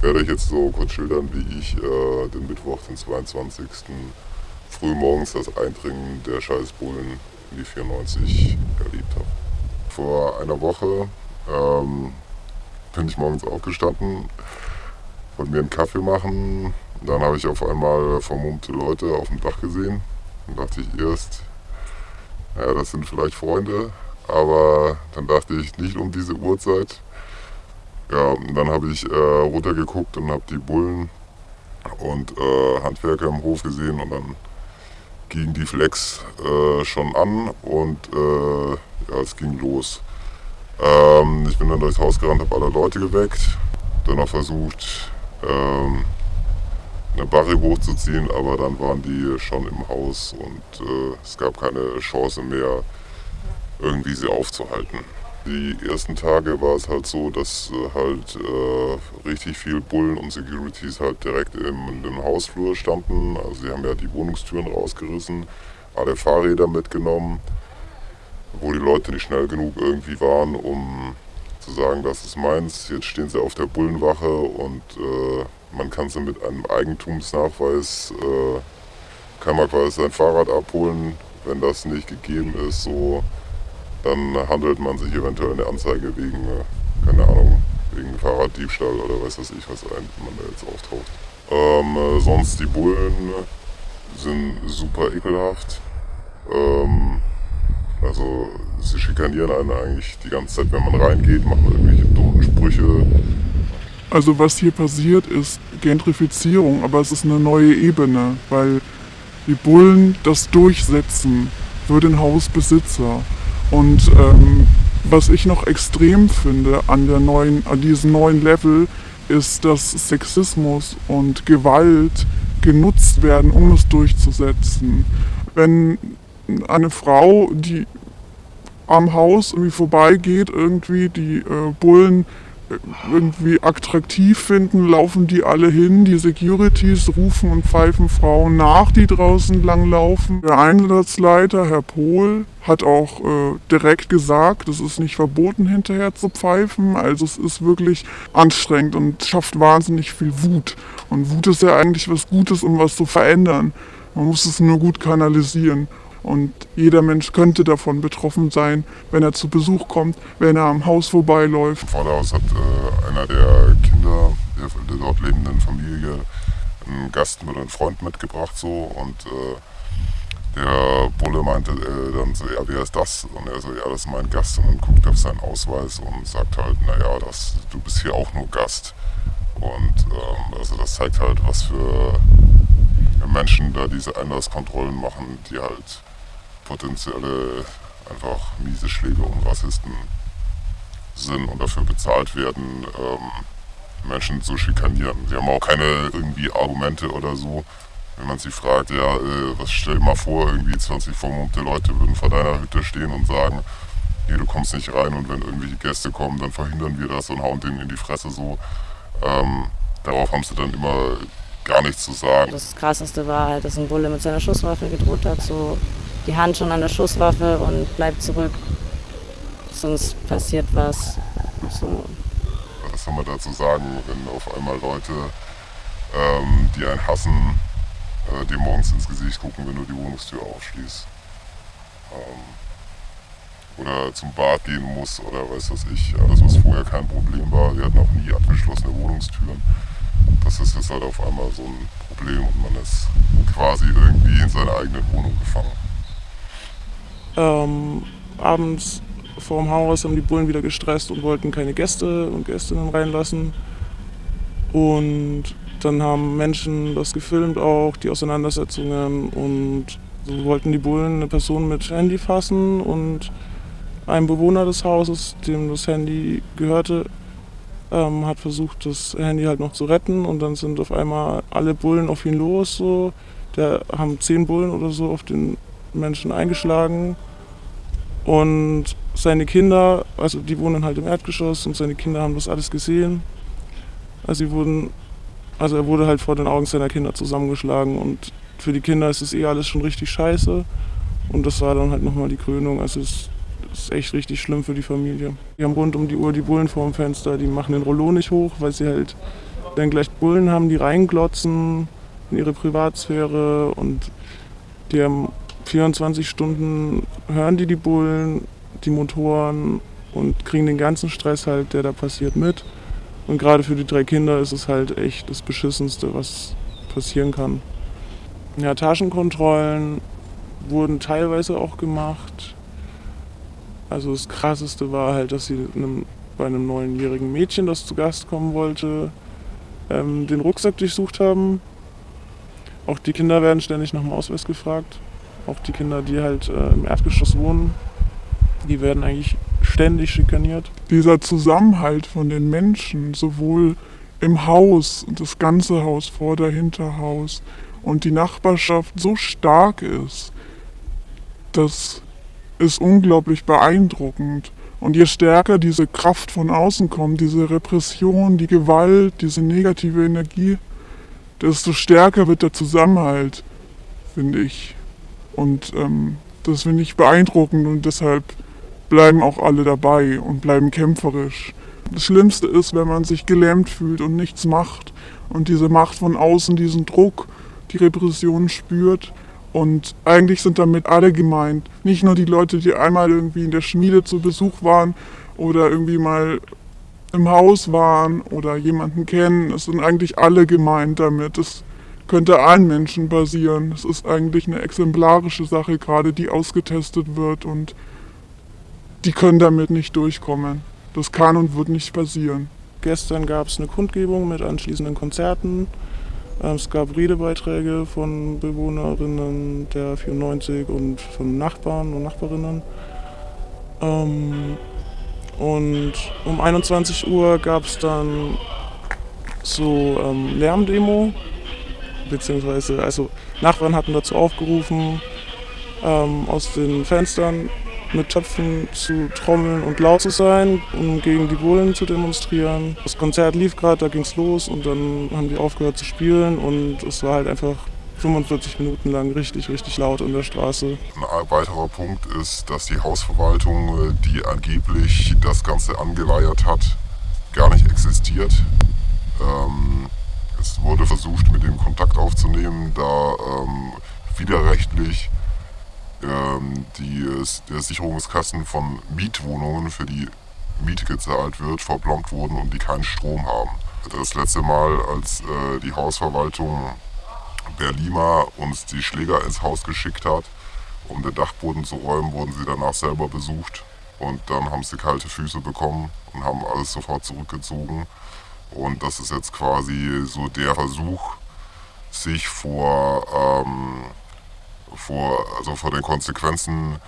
werde euch jetzt so kurz schildern, wie ich äh, den Mittwoch, den 22. früh morgens das Eindringen der Scheißbullen in die 94 erlebt habe. Vor einer Woche ähm, bin ich morgens aufgestanden, wollte mir einen Kaffee machen. Dann habe ich auf einmal vermummte Leute auf dem Dach gesehen. Dann dachte ich erst, naja, das sind vielleicht Freunde, aber dann dachte ich nicht um diese Uhrzeit. Ja, dann habe ich äh, runtergeguckt und habe die Bullen und äh, Handwerker im Hof gesehen und dann ging die Flex äh, schon an und äh, ja, es ging los. Ähm, ich bin dann durchs Haus gerannt, habe alle Leute geweckt, dann noch versucht, ähm, eine Barre hochzuziehen, aber dann waren die schon im Haus und äh, es gab keine Chance mehr, irgendwie sie aufzuhalten. Die ersten Tage war es halt so, dass äh, halt äh, richtig viel Bullen und Securities halt direkt im, im Hausflur standen. Also sie haben ja die Wohnungstüren rausgerissen, alle Fahrräder mitgenommen, wo die Leute nicht schnell genug irgendwie waren, um zu sagen, das ist meins. Jetzt stehen sie auf der Bullenwache und äh, man kann sie mit einem Eigentumsnachweis, äh, kann man quasi sein Fahrrad abholen, wenn das nicht gegeben ist. So dann handelt man sich eventuell eine Anzeige wegen, äh, keine Ahnung, wegen Fahrraddiebstahl oder weiß was ich, was man da jetzt auftaucht. Ähm, äh, sonst die Bullen sind super ekelhaft. Ähm, also sie schikanieren einen eigentlich die ganze Zeit, wenn man reingeht, machen irgendwelche dummen Sprüche. Also was hier passiert ist Gentrifizierung, aber es ist eine neue Ebene, weil die Bullen das durchsetzen für den Hausbesitzer. Und ähm, was ich noch extrem finde an, der neuen, an diesem neuen Level, ist, dass Sexismus und Gewalt genutzt werden, um es durchzusetzen. Wenn eine Frau, die am Haus irgendwie vorbeigeht, irgendwie die äh, Bullen irgendwie attraktiv finden, laufen die alle hin. Die Securities rufen und pfeifen Frauen nach, die draußen langlaufen. Der Einsatzleiter, Herr Pohl, hat auch äh, direkt gesagt, es ist nicht verboten, hinterher zu pfeifen. Also es ist wirklich anstrengend und schafft wahnsinnig viel Wut. Und Wut ist ja eigentlich was Gutes, um was zu verändern. Man muss es nur gut kanalisieren. Und jeder Mensch könnte davon betroffen sein, wenn er zu Besuch kommt, wenn er am Haus vorbeiläuft. Vor der Haus hat äh, einer der Kinder der, der, dort lebenden Familie einen Gast mit einem Freund mitgebracht so und äh, der Bulle meinte äh, dann so, ja, wer ist das? Und er so, ja, das ist mein Gast. Und dann guckt er auf seinen Ausweis und sagt halt, naja, das, du bist hier auch nur Gast. Und ähm, also das zeigt halt, was für Menschen da diese Einlasskontrollen machen, die halt potenzielle einfach miese Schläge und Rassisten sind und dafür bezahlt werden, ähm, Menschen zu schikanieren. Sie haben auch keine irgendwie Argumente oder so. Wenn man sie fragt, ja, äh, was stell dir mal vor, irgendwie 20 vermummte Leute würden vor deiner Hütte stehen und sagen, nee, du kommst nicht rein und wenn irgendwelche Gäste kommen, dann verhindern wir das und hauen denen in die Fresse so. Ähm, darauf haben sie dann immer gar nichts zu sagen. Das Krasseste war halt, dass ein Bulle mit seiner Schusswaffe gedroht hat, so die Hand schon an der Schusswaffe und bleibt zurück, sonst passiert was. So. Was soll man dazu sagen, wenn auf einmal Leute, ähm, die einen hassen, äh, dir morgens ins Gesicht gucken, wenn du die Wohnungstür aufschließt? Ähm, oder zum Bad gehen muss oder weiß was ich, alles was vorher kein Problem war. Wir hatten auch nie abgeschlossene Wohnungstüren das ist jetzt halt auf einmal so ein Problem und man ist quasi irgendwie in seiner eigenen Wohnung gefangen. Ähm, abends vorm Haus haben die Bullen wieder gestresst und wollten keine Gäste und Gästinnen reinlassen. Und dann haben Menschen das gefilmt auch, die Auseinandersetzungen und so wollten die Bullen eine Person mit Handy fassen und ein Bewohner des Hauses, dem das Handy gehörte, ähm, hat versucht, das Handy halt noch zu retten und dann sind auf einmal alle Bullen auf ihn los. So. Da haben zehn Bullen oder so auf den Menschen eingeschlagen. Und seine Kinder, also die wohnen halt im Erdgeschoss und seine Kinder haben das alles gesehen. Also sie wurden Also er wurde halt vor den Augen seiner Kinder zusammengeschlagen und für die Kinder ist es eh alles schon richtig scheiße. Und das war dann halt nochmal die Krönung. Also es ist echt richtig schlimm für die Familie. Die haben rund um die Uhr die Bullen vorm Fenster, die machen den Rollo nicht hoch, weil sie halt dann gleich Bullen haben, die reinglotzen in ihre Privatsphäre und die haben 24 Stunden, hören die die Bullen, die Motoren und kriegen den ganzen Stress halt, der da passiert, mit. Und gerade für die drei Kinder ist es halt echt das Beschissenste, was passieren kann. Ja, Taschenkontrollen wurden teilweise auch gemacht. Also das Krasseste war halt, dass sie einem, bei einem neunjährigen Mädchen, das zu Gast kommen wollte, ähm, den Rucksack durchsucht haben. Auch die Kinder werden ständig nach dem Ausweis gefragt. Auch die Kinder, die halt äh, im Erdgeschoss wohnen, die werden eigentlich ständig schikaniert. Dieser Zusammenhalt von den Menschen, sowohl im Haus, das ganze Haus, Vorder-, Hinterhaus und die Nachbarschaft so stark ist, das ist unglaublich beeindruckend. Und je stärker diese Kraft von außen kommt, diese Repression, die Gewalt, diese negative Energie, desto stärker wird der Zusammenhalt, finde ich. Und ähm, das finde ich beeindruckend und deshalb bleiben auch alle dabei und bleiben kämpferisch. Das Schlimmste ist, wenn man sich gelähmt fühlt und nichts macht und diese Macht von außen, diesen Druck, die Repression spürt. Und eigentlich sind damit alle gemeint. Nicht nur die Leute, die einmal irgendwie in der Schmiede zu Besuch waren oder irgendwie mal im Haus waren oder jemanden kennen. Es sind eigentlich alle gemeint damit. Es könnte allen Menschen basieren. Es ist eigentlich eine exemplarische Sache gerade, die ausgetestet wird und die können damit nicht durchkommen. Das kann und wird nicht passieren. Gestern gab es eine Kundgebung mit anschließenden Konzerten. Ähm, es gab Redebeiträge von Bewohnerinnen der 94 und von Nachbarn und Nachbarinnen. Ähm, und um 21 Uhr gab es dann so ähm, Lärmdemo, beziehungsweise also Nachbarn hatten dazu aufgerufen, aus den Fenstern mit Töpfen zu trommeln und laut zu sein, um gegen die Bullen zu demonstrieren. Das Konzert lief gerade, da ging es los und dann haben die aufgehört zu spielen und es war halt einfach 45 Minuten lang richtig, richtig laut in der Straße. Ein weiterer Punkt ist, dass die Hausverwaltung, die angeblich das Ganze angeleiert hat, gar nicht existiert. Ähm, es wurde versucht, mit dem Kontakt aufzunehmen, da ähm, widerrechtlich ähm, die, der Sicherungskassen von Mietwohnungen, für die Miete gezahlt wird, verblombt wurden und die keinen Strom haben. Das letzte Mal, als äh, die Hausverwaltung Berlima uns die Schläger ins Haus geschickt hat, um den Dachboden zu räumen, wurden sie danach selber besucht. Und dann haben sie kalte Füße bekommen und haben alles sofort zurückgezogen. Und das ist jetzt quasi so der Versuch, sich vor ähm, vor, also vor den Konsequenzen,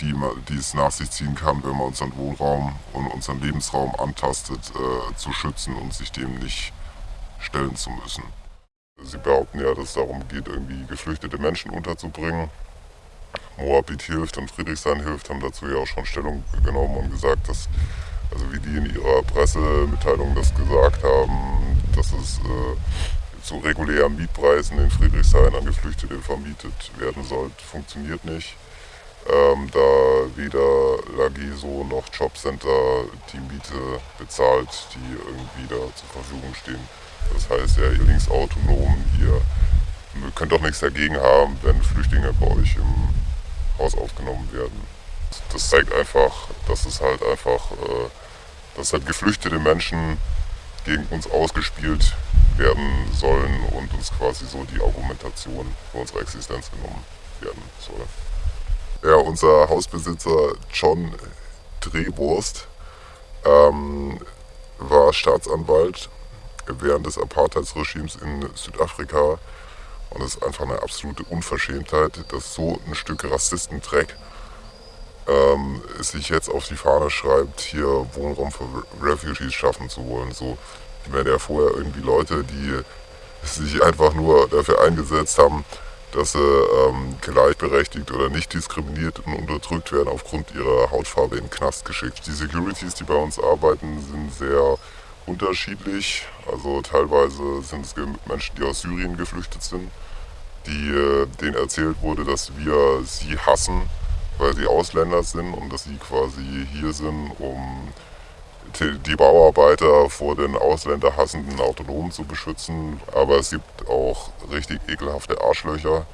die, die es nach sich ziehen kann, wenn man unseren Wohnraum und unseren Lebensraum antastet, äh, zu schützen und sich dem nicht stellen zu müssen. Sie behaupten ja, dass es darum geht, irgendwie geflüchtete Menschen unterzubringen. Moabit hilft und Friedrichshain hilft, haben dazu ja auch schon Stellung genommen und gesagt, dass, also wie die in ihrer Pressemitteilung das gesagt haben, dass es äh, zu regulären Mietpreisen in Friedrichshain an Geflüchtete vermietet werden soll, funktioniert nicht. Ähm, da weder Lagiso noch Jobcenter die Miete bezahlt, die irgendwie da zur Verfügung stehen. Das heißt, ja, ihr linksautonom, ihr könnt doch nichts dagegen haben, wenn Flüchtlinge bei euch im Haus aufgenommen werden. Das zeigt einfach, dass es halt einfach, äh, dass halt geflüchtete Menschen gegen uns ausgespielt werden sollen und uns quasi so die Argumentation für unsere Existenz genommen werden soll. Ja, unser Hausbesitzer John Drehwurst ähm, war Staatsanwalt während des Apartheidsregimes in Südafrika und es ist einfach eine absolute Unverschämtheit, dass so ein Stück Rassistendreck ähm, sich jetzt auf die Fahne schreibt, hier Wohnraum für Refugees schaffen zu wollen. So, wenn ja vorher irgendwie Leute, die sich einfach nur dafür eingesetzt haben, dass sie ähm, gleichberechtigt oder nicht diskriminiert und unterdrückt werden aufgrund ihrer Hautfarbe in den Knast geschickt. Die Securities, die bei uns arbeiten, sind sehr unterschiedlich. Also teilweise sind es Menschen, die aus Syrien geflüchtet sind, die, äh, denen erzählt wurde, dass wir sie hassen, weil sie Ausländer sind und dass sie quasi hier sind, um die Bauarbeiter vor den ausländerhassenden Autonomen zu beschützen. Aber es gibt auch richtig ekelhafte Arschlöcher,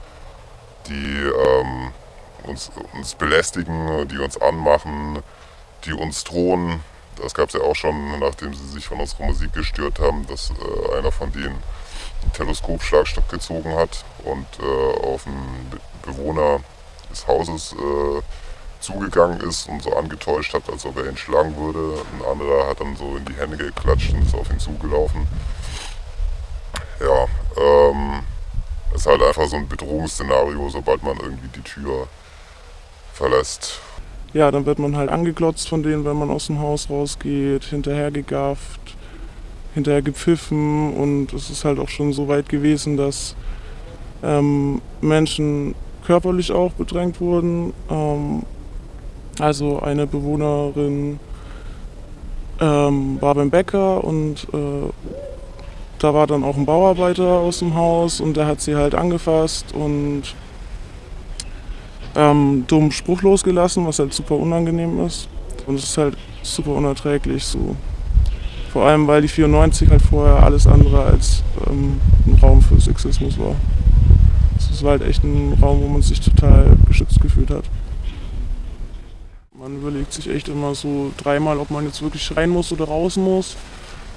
die ähm, uns, uns belästigen, die uns anmachen, die uns drohen. Das gab es ja auch schon, nachdem sie sich von unserer Musik gestört haben, dass äh, einer von denen einen Teleskopschlagstock gezogen hat und äh, auf einen Bewohner des Hauses äh, zugegangen ist und so angetäuscht hat, als ob er ihn schlagen würde. Ein anderer hat dann so in die Hände geklatscht und ist auf ihn zugelaufen. Ja, ähm, es ist halt einfach so ein Bedrohungsszenario, sobald man irgendwie die Tür verlässt. Ja, dann wird man halt angeglotzt von denen, wenn man aus dem Haus rausgeht, hinterher gegafft, hinterher gepfiffen und es ist halt auch schon so weit gewesen, dass ähm, Menschen körperlich auch bedrängt wurden. Ähm, also eine Bewohnerin ähm, war beim Bäcker und äh, da war dann auch ein Bauarbeiter aus dem Haus und der hat sie halt angefasst und ähm, dummen Spruch losgelassen, was halt super unangenehm ist. Und es ist halt super unerträglich so. Vor allem, weil die 94 halt vorher alles andere als ähm, ein Raum für Sexismus war. Es war halt echt ein Raum, wo man sich total geschützt gefühlt hat. Man überlegt sich echt immer so dreimal, ob man jetzt wirklich rein muss oder raus muss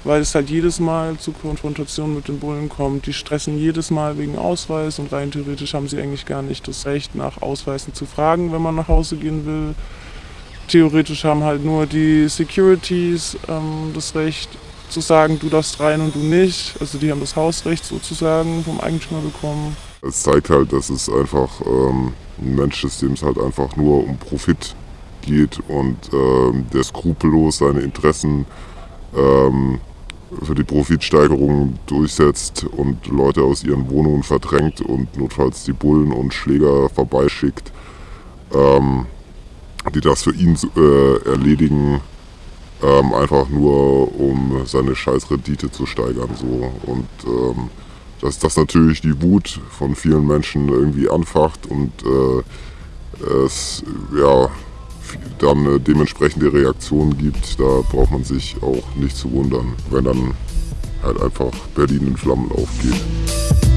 weil es halt jedes Mal zu Konfrontationen mit den Bullen kommt. Die stressen jedes Mal wegen Ausweis und rein theoretisch haben sie eigentlich gar nicht das Recht, nach Ausweisen zu fragen, wenn man nach Hause gehen will. Theoretisch haben halt nur die Securities ähm, das Recht zu sagen, du darfst rein und du nicht. Also die haben das Hausrecht sozusagen vom Eigentümer bekommen. Es zeigt halt, dass es einfach ähm, ein Mensch ist, dem es halt einfach nur um Profit geht und ähm, der skrupellos seine Interessen ähm, für die Profitsteigerung durchsetzt und Leute aus ihren Wohnungen verdrängt und notfalls die Bullen und Schläger vorbeischickt, ähm, die das für ihn äh, erledigen, ähm, einfach nur um seine Scheißrendite zu steigern. So. Und ähm, dass das natürlich die Wut von vielen Menschen irgendwie anfacht und äh, es ja, dann äh, dementsprechende Reaktionen gibt, da braucht man sich auch nicht zu wundern, wenn dann halt einfach Berlin in Flammen aufgeht.